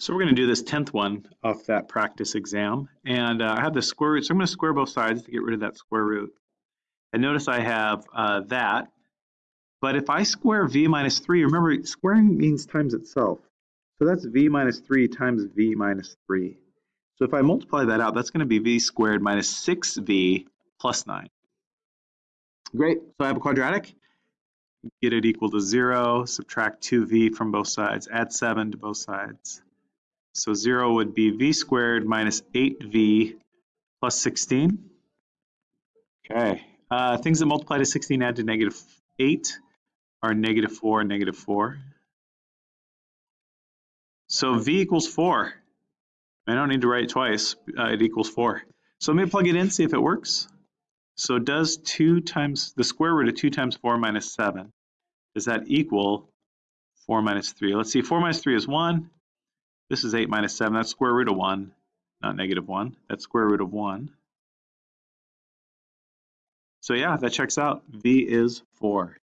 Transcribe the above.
So we're going to do this 10th one off that practice exam. And uh, I have the square root, so I'm going to square both sides to get rid of that square root. And notice I have uh, that. But if I square v minus 3, remember squaring means times itself. So that's v minus 3 times v minus 3. So if I multiply that out, that's going to be v squared minus 6v plus 9. Great, so I have a quadratic. Get it equal to 0, subtract 2v from both sides, add 7 to both sides. So 0 would be v squared minus 8v plus 16. Okay, uh, things that multiply to 16 add to negative 8 are negative 4 and negative 4. So v equals 4. I don't need to write it twice. Uh, it equals 4. So let me plug it in, see if it works. So does 2 times, the square root of 2 times 4 minus 7, does that equal 4 minus 3? Let's see, 4 minus 3 is 1. This is 8 minus 7. That's square root of 1, not negative 1. That's square root of 1. So yeah, that checks out. V is 4.